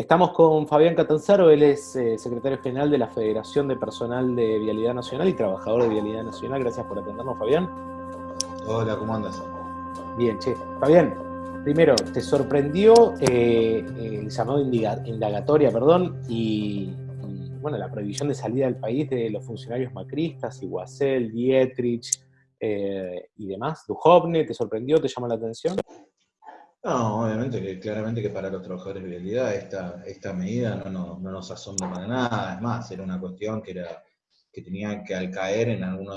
Estamos con Fabián Catanzaro, él es eh, secretario general de la Federación de Personal de Vialidad Nacional y trabajador de Vialidad Nacional. Gracias por atendernos, Fabián. Hola, ¿cómo andas? Bien, che. Fabián, primero, ¿te sorprendió eh, el llamado indagatoria, perdón, y, bueno, la prohibición de salida del país de los funcionarios macristas, Iguacel, Dietrich eh, y demás? ¿Duhovne te sorprendió, te llamó la atención? No, obviamente que claramente que para los trabajadores de vialidad esta, esta medida no, nos asombra para nada, es más, era una cuestión que, era, que tenía que al caer en alguno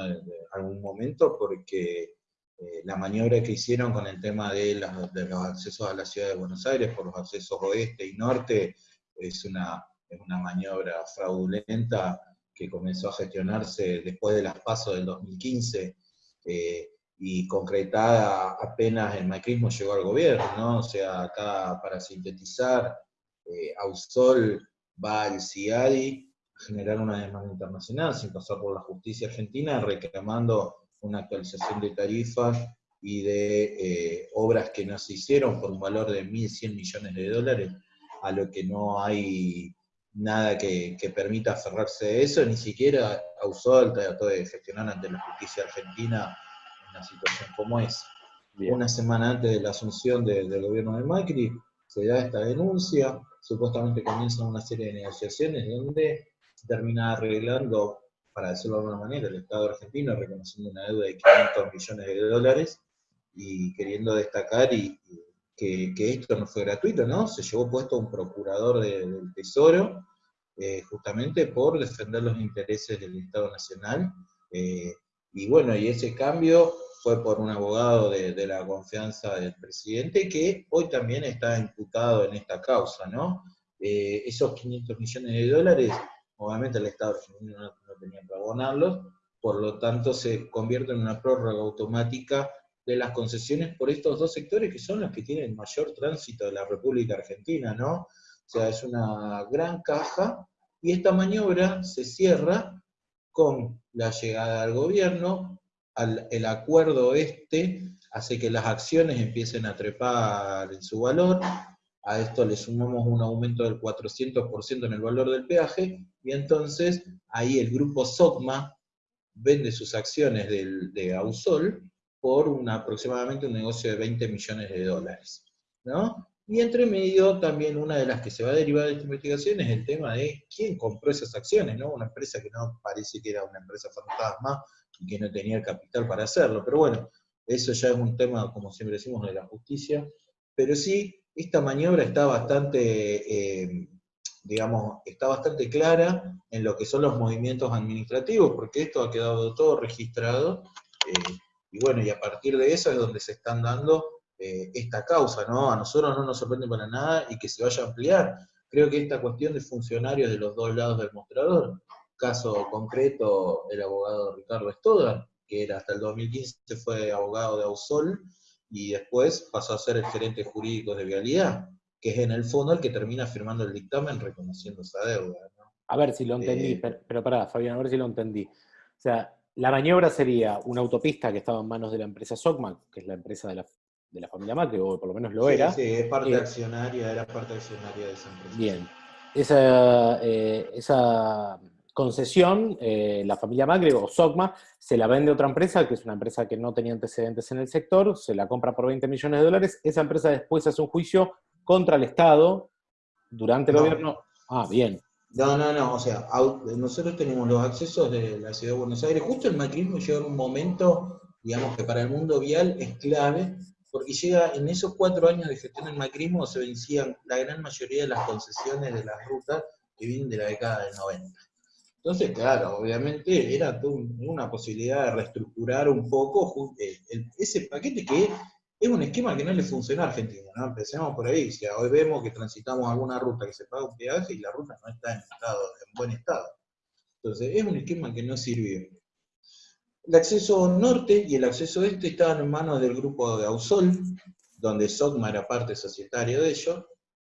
algún momento porque eh, la maniobra que hicieron con el tema de, de, los accesos a la ciudad de Buenos Aires por los accesos oeste y norte es una, es una maniobra fraudulenta que comenzó a gestionarse después de las pasos del 2015. Eh, y concretada apenas el macrismo llegó al gobierno, ¿no? O sea, acá para sintetizar, eh, Ausol va al CIADI a generar una demanda internacional sin pasar por la justicia argentina, reclamando una actualización de tarifas y de eh, obras que no se hicieron por un valor de 1.100 millones de dólares, a lo que no hay nada que, que permita aferrarse a eso, ni siquiera Ausol trató de gestionar ante la justicia argentina una situación como esa. Una semana antes de la asunción del gobierno de Macri, se da esta denuncia, supuestamente comienzan una serie de negociaciones donde se termina arreglando, para decirlo de alguna manera, el Estado argentino reconociendo una deuda de 500 millones de dólares y queriendo destacar y, que, esto no fue gratuito, ¿no? Se llevó puesto un procurador del Tesoro, eh, justamente por defender los intereses del Estado Nacional, eh, y bueno, y ese cambio fue por un abogado de, la confianza del presidente que hoy también está imputado en esta causa, ¿no? Eh, esos 500 millones de dólares, obviamente el Estado argentino no, tenía que abonarlos, por lo tanto se convierte en una prórroga automática de las concesiones por estos dos sectores que son los que tienen mayor tránsito de la República Argentina, ¿no? O sea, es una gran caja, y esta maniobra se cierra con la llegada al gobierno, el acuerdo este hace que las acciones empiecen a trepar en su valor, a esto le sumamos un aumento del 400% en el valor del peaje, y entonces ahí el grupo SOCMA vende sus acciones de Ausol por aproximadamente un negocio de 20 millones de dólares. ¿no? Y entre medio también una de las que se va a derivar de esta investigación es el tema de quién compró esas acciones, ¿no? Una empresa que no parece que era una empresa fantasma, y que no tenía el capital para hacerlo. Pero bueno, eso ya es un tema, como siempre decimos, de la justicia. Pero sí, esta maniobra está bastante, eh, digamos, está bastante clara en lo que son los movimientos administrativos, porque esto ha quedado todo registrado, eh, y bueno, y a partir de eso es donde se están dando eh, esta causa, ¿no? A nosotros no nos sorprende para nada y que se vaya a ampliar. Creo que esta cuestión de funcionarios de los dos lados del mostrador caso concreto, el abogado Ricardo Estoda, que era hasta el 2015 fue abogado de Ausol, y después pasó a ser el gerente jurídico de Vialidad, que es en el fondo el que termina firmando el dictamen reconociendo esa deuda. A ver si lo entendí, eh, pero, pero pará, Fabián, a ver si lo entendí. O sea, la maniobra sería una autopista que estaba en manos de la empresa Socman, que es la empresa de la, de la familia Macri, o por lo menos lo era. Sí, es parte eh, accionaria, era parte accionaria de esa empresa. Bien. Esa, eh, esa concesión, eh, la familia Magri o Sogma se la vende a otra empresa, que es una empresa que no tenía antecedentes en el sector, se la compra por 20 millones de dólares, esa empresa después hace un juicio contra el Estado durante el gobierno. Ah, bien. No, no, no, o sea, nosotros tenemos los accesos de la ciudad de Buenos Aires, justo el macrismo llega en un momento, digamos que para el mundo vial es clave, porque llega en esos cuatro años de gestión del macrismo se vencían la gran mayoría de las concesiones de las rutas que vienen de la década del 90. Entonces, claro, obviamente era una posibilidad de reestructurar un poco eh, ese paquete que es un esquema que no le funciona a Argentina, ¿no? Empecemos por ahí, o sea, hoy vemos que transitamos alguna ruta que se paga un peaje y la ruta no está en, estado, en buen estado. Entonces, es un esquema que no sirvió. El acceso norte y el acceso este estaban en manos del grupo de Ausol, donde SOCMA era parte societaria de ellos,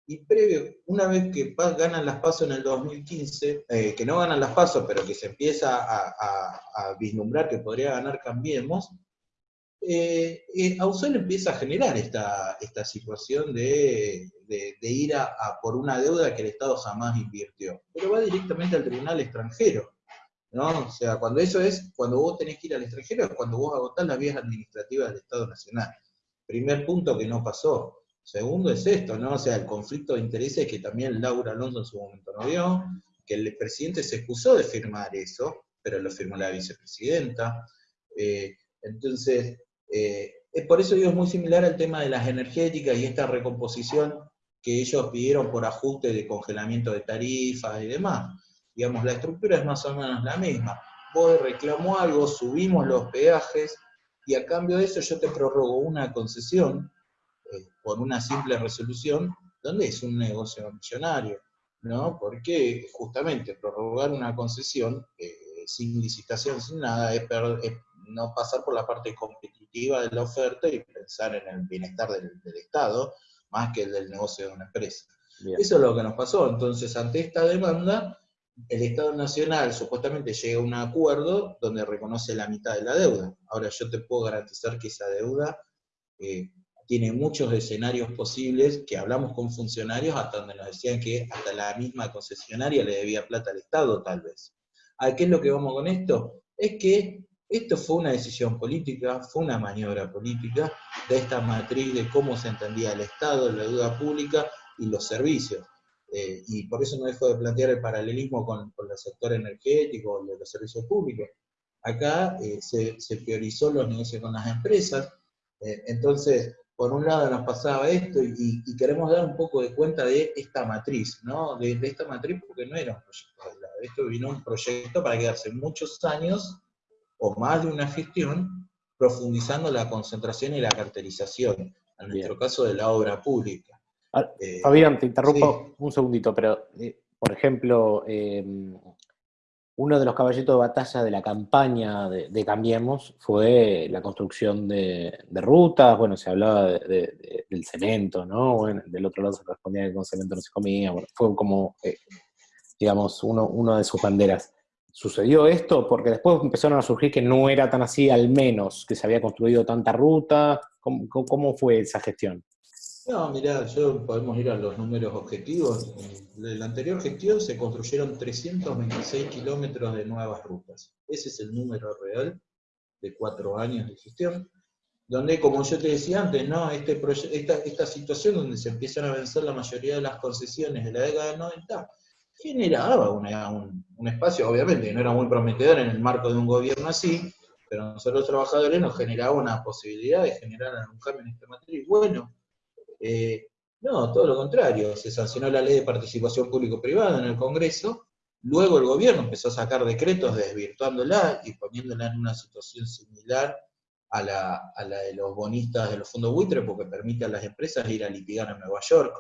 y previo, una vez que ganan las pasos en el 2015, eh, que no ganan las pasos, pero que se empieza a, vislumbrar que podría ganar Cambiemos, eh, eh, Ausol empieza a generar esta, situación de, ir a, por una deuda que el Estado jamás invirtió, pero va directamente al tribunal extranjero. ¿No? O sea, cuando eso es, cuando vos tenés que ir al extranjero, es cuando vos agotás las vías administrativas del Estado Nacional. Primer punto que no pasó. Segundo es esto, ¿no? O sea, el conflicto de intereses que también Laura Alonso en su momento no vio, que el presidente se excusó de firmar eso, pero lo firmó la vicepresidenta. Eh, entonces, eh, es por eso digo, es muy similar al tema de las energéticas y esta recomposición que ellos pidieron por ajuste de congelamiento de tarifas y demás. Digamos, la estructura es más o menos la misma. Vos reclamó algo, subimos los peajes, y a cambio de eso yo te prorrogo una concesión eh, por una simple resolución, donde es un negocio millonario, ¿no? Porque justamente prorrogar una concesión eh, sin licitación, sin nada, es, no pasar por la parte competitiva de la oferta y pensar en el bienestar del, Estado, más que el del negocio de una empresa. Eso es lo que nos pasó. Entonces, ante esta demanda, el Estado Nacional supuestamente llega a un acuerdo donde reconoce la mitad de la deuda. Ahora yo te puedo garantizar que esa deuda eh, tiene muchos escenarios posibles, que hablamos con funcionarios hasta donde nos decían que hasta la misma concesionaria le debía plata al Estado, tal vez. ¿A qué es lo que vamos con esto? Es que esto fue una decisión política, fue una maniobra política de esta matriz de cómo se entendía el Estado, la deuda pública y los servicios. Eh, y por eso no dejo de plantear el paralelismo con, el sector energético, de los servicios públicos. Acá eh, se, priorizó los negocios con las empresas, eh, entonces, por un lado nos pasaba esto y, queremos dar un poco de cuenta de esta matriz, ¿no? De, esta matriz porque no era un proyecto esto vino un proyecto para quedarse muchos años o más de una gestión profundizando la concentración y la carterización, en nuestro caso de la obra pública. Ah, eh, Fabián, te interrumpo un segundito, pero, eh, por ejemplo, em, uno de los caballitos de batalla de la campaña de, Cambiemos fue la construcción de, rutas, bueno, se hablaba del cemento, ¿no? Bueno, del otro lado se respondía que con cemento no se comía, bueno, fue como, eh, digamos, uno, una de sus banderas. ¿Sucedió esto? Porque después empezaron a surgir que no era tan así, al menos, que se había construido tanta ruta. cómo fue esa gestión? No, mirá, yo podemos ir a los números objetivos. En la anterior gestión se construyeron 326 kilómetros de nuevas rutas. Ese es el número real de cuatro años de gestión. Donde, como yo te decía antes, ¿no? este esta, esta situación donde se empiezan a vencer la mayoría de las concesiones de la década del 90, generaba un, un, espacio, obviamente, no era muy prometedor en el marco de un gobierno así, pero nosotros los trabajadores nos generaba una posibilidad de generar un cambio en esta. Y bueno, eh, no, todo lo contrario, se sancionó la ley de participación público-privada en el Congreso, luego el gobierno empezó a sacar decretos desvirtuándola y poniéndola en una situación similar a la, de los bonistas de los fondos buitre, porque permite a las empresas ir a litigar a Nueva York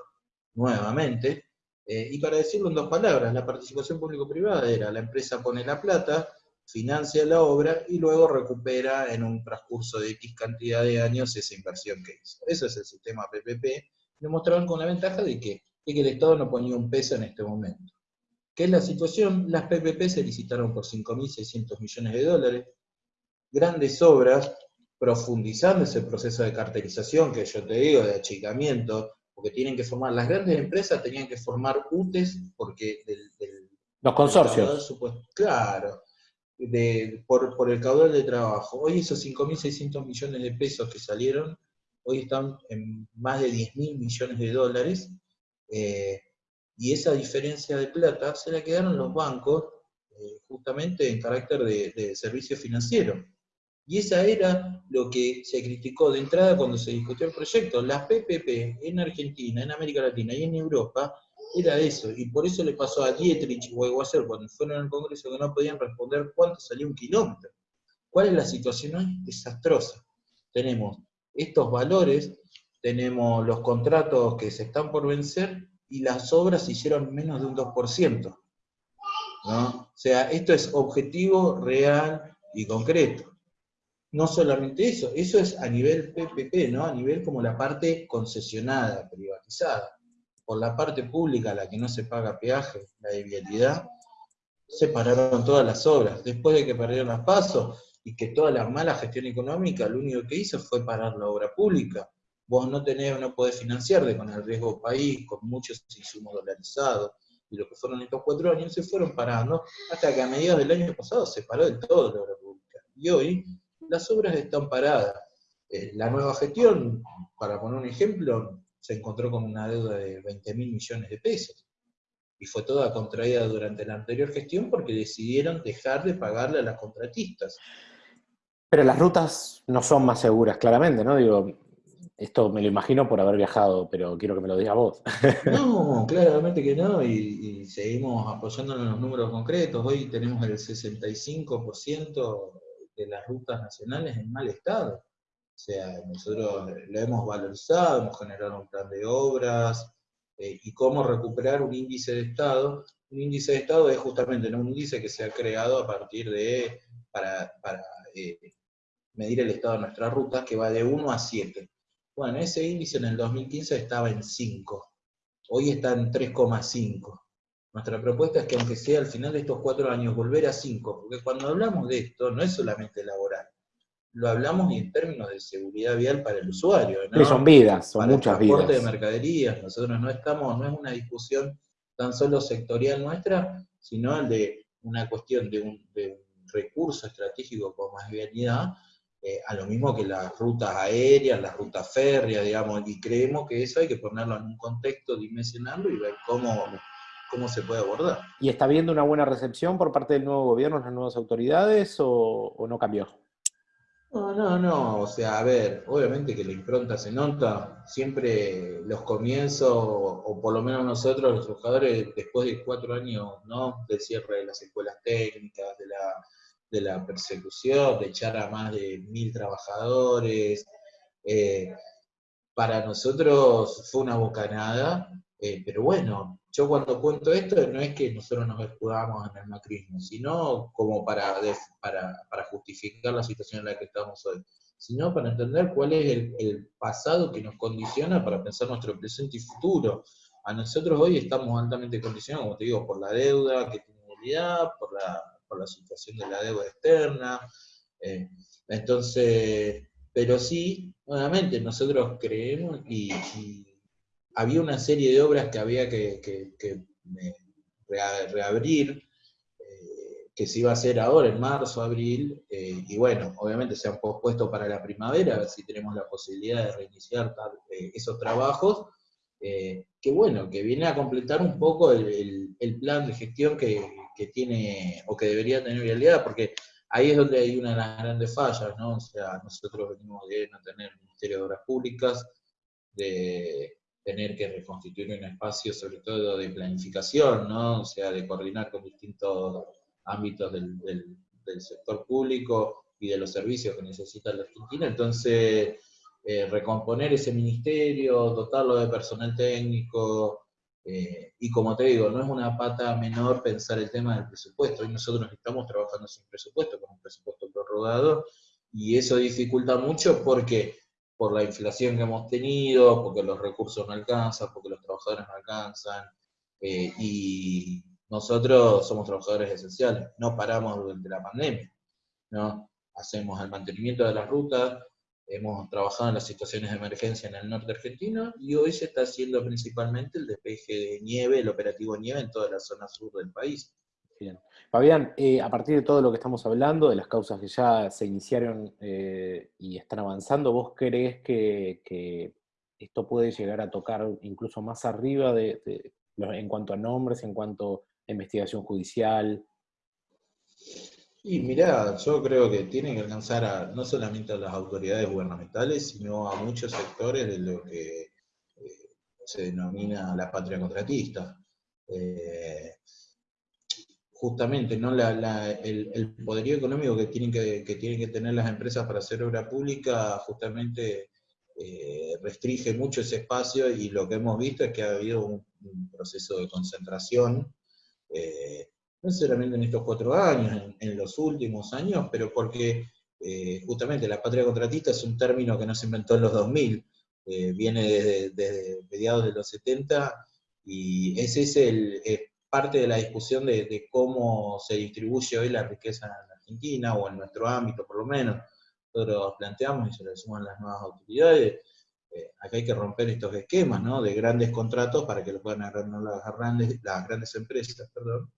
nuevamente. Eh, y para decirlo en dos palabras, la participación público-privada era la empresa pone la plata, financia la obra y luego recupera en un transcurso de X cantidad de años esa inversión que hizo. Eso es el sistema PPP. Demostraron con la ventaja de que, de que el Estado no ponía un peso en este momento. ¿Qué es la situación? Las PPP se licitaron por 5.600 millones de dólares. Grandes obras, profundizando ese proceso de carterización que yo te digo, de achicamiento, porque tienen que formar, las grandes empresas tenían que formar UTES porque del... Los consorcios. claro, por, por, el caudal de trabajo. Hoy esos 5.600 millones de pesos que salieron, hoy están en más de 10.000 millones de dólares, eh, y esa diferencia de plata se la quedaron los bancos eh, justamente en carácter de, de servicio financiero. Y esa era lo que se criticó de entrada cuando se discutió el proyecto. Las PPP en Argentina, en América Latina y en Europa era eso. Y por eso le pasó a Dietrich o a Guaser cuando fueron al Congreso que no podían responder cuánto salía un kilómetro. ¿Cuál es la situación hoy? Desastrosa. Tenemos estos valores, tenemos los contratos que se están por vencer y las obras se hicieron menos de un 2%. ¿no? O sea, esto es objetivo, real y concreto no solamente eso, eso es a nivel PPP, ¿no? A nivel como la parte concesionada, privatizada. Por la parte pública, la que no se paga peaje, la de vialidad, se pararon todas las obras. Después de que perdieron las pasos, y que toda la mala gestión económica lo único que hizo fue parar la obra pública. Vos no tenés, no podés financiar con el riesgo país, con muchos insumos dolarizados, y lo que fueron estos cuatro años se fueron parando, hasta que a mediados del año pasado se paró del todo la obra pública. Y hoy las obras están paradas. Eh, la nueva gestión, para poner un ejemplo, se encontró con una deuda de 20 mil millones de pesos. Y fue toda contraída durante la anterior gestión porque decidieron dejar de pagarle a las contratistas. Pero las rutas no son más seguras, claramente, ¿no? Digo, esto me lo imagino por haber viajado, pero quiero que me lo digas vos. No, claramente que no, y, y seguimos apoyándonos en los números concretos. Hoy tenemos el 65% de las rutas nacionales en mal estado. O sea, nosotros lo hemos valorizado, hemos generado un plan de obras, eh, y cómo recuperar un índice de estado. Un índice de estado es justamente un índice que se ha creado a partir de, para, eh, medir el estado de nuestras rutas, que va de 1 a 7. Bueno, ese índice en el 2015 estaba en 5, hoy está en 3,5. Nuestra propuesta es que aunque sea al final de estos cuatro años, volver a 5, porque cuando hablamos de esto no es solamente laboral, lo hablamos en términos de seguridad vial para el usuario. ¿no? son vidas, son muchas el transporte de mercaderías, nosotros no estamos, no es una discusión tan solo sectorial nuestra, sino de una cuestión de un, recurso estratégico como es vialidad, eh, a lo mismo que las rutas aéreas, las rutas férreas, digamos, y creemos que eso hay que ponerlo en un contexto, dimensionarlo y ver cómo, cómo se puede abordar. ¿Y está viendo una buena recepción por parte del nuevo gobierno, las nuevas autoridades, o, o no cambió? No, no, no, o sea, a ver, obviamente que la impronta se nota, siempre los comienzos, o por lo menos nosotros los trabajadores, después de cuatro años, ¿no? Del cierre de las escuelas técnicas, de la, de la persecución, de echar a más de mil trabajadores, eh, para nosotros fue una bocanada, eh, pero bueno, yo cuando cuento esto no es que nosotros nos escudamos en el macrismo, sino como para, para, justificar la situación en la que estamos hoy, sino para entender cuál es el, pasado que nos condiciona para pensar nuestro presente y futuro. A nosotros hoy estamos altamente condicionados, como te digo, por la deuda que tiene por la, por la situación de la deuda externa. Eh, entonces, pero sí, nuevamente, nosotros creemos y había una serie de obras que había que, reabrir, eh, que se iba a hacer ahora en marzo, abril, eh, y bueno, obviamente se han pospuesto para la primavera, a ver si tenemos la posibilidad de reiniciar eh, esos trabajos, que bueno, que viene a completar un poco el, plan de gestión que, tiene, o que debería tener realidad, porque ahí es donde hay una de las grandes fallas, ¿no? O sea, nosotros venimos de no tener Ministerio de Obras Públicas, de tener que reconstituir un espacio sobre todo de planificación, ¿no? O sea, de coordinar con distintos ámbitos del, sector público y de los servicios que necesita la Argentina. Entonces, eh, recomponer ese ministerio, dotarlo de personal técnico, eh, y como te digo, no es una pata menor pensar el tema del presupuesto. Hoy nosotros estamos trabajando sin presupuesto, con un presupuesto prorrogado, y eso dificulta mucho porque por la inflación que hemos tenido, porque los recursos no alcanzan, porque los trabajadores no alcanzan, eh, y nosotros somos trabajadores esenciales, no paramos durante la pandemia, ¿no? Hacemos el mantenimiento de las rutas, hemos trabajado en las situaciones de emergencia en el norte argentino, y hoy se está haciendo principalmente el despeje de nieve, el operativo nieve en toda la zona sur del país. Bien. Fabián, eh, a partir de todo lo que estamos hablando, de las causas que ya se iniciaron eh, y están avanzando, ¿vos crees que, esto puede llegar a tocar incluso más arriba de, en cuanto a nombres, en cuanto a investigación judicial? Y mirá, yo creo que tienen que alcanzar a, no solamente a las autoridades gubernamentales, sino a muchos sectores de lo que eh, se denomina la patria contratista justamente ¿no? el, poderío económico que tienen que, tienen que tener las empresas para hacer obra pública justamente eh, restringe mucho ese espacio y lo que hemos visto es que ha habido un, proceso de concentración, eh, no solamente en estos cuatro años, en, los últimos años, pero porque eh, justamente la patria contratista es un término que no se inventó en los 2000, viene desde, mediados de los 70, y ese es el, parte de la discusión de, cómo se distribuye hoy la riqueza en Argentina o en nuestro ámbito por lo menos, nosotros planteamos y se lo decimos a las nuevas autoridades, eh, acá hay que romper estos esquemas ¿no? de grandes contratos para que lo puedan agarrar las, grandes, las grandes empresas, perdón,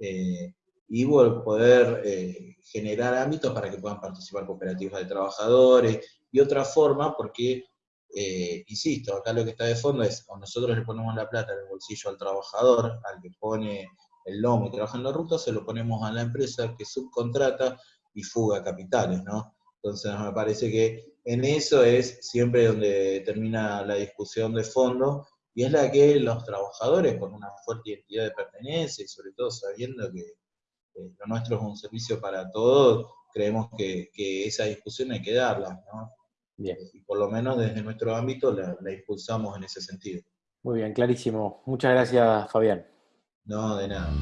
eh, y poder eh, generar ámbitos para que puedan participar cooperativas de trabajadores y otra forma, porque, insisto, acá lo que está de fondo es, o nosotros le ponemos la plata en el bolsillo al trabajador, al que pone el lomo y trabaja en la ruta, se lo ponemos a la empresa que subcontrata y fuga capitales, ¿no? Entonces me parece que en eso es siempre donde termina la discusión de fondo, y es la que los trabajadores, con una fuerte identidad de pertenencia, y sobre todo sabiendo que lo nuestro es un servicio para todos, creemos que, esa discusión hay que darla, ¿no? Bien. Y por lo menos desde nuestro ámbito la, la impulsamos en ese sentido. Muy bien, clarísimo. Muchas gracias, Fabián. No, de nada.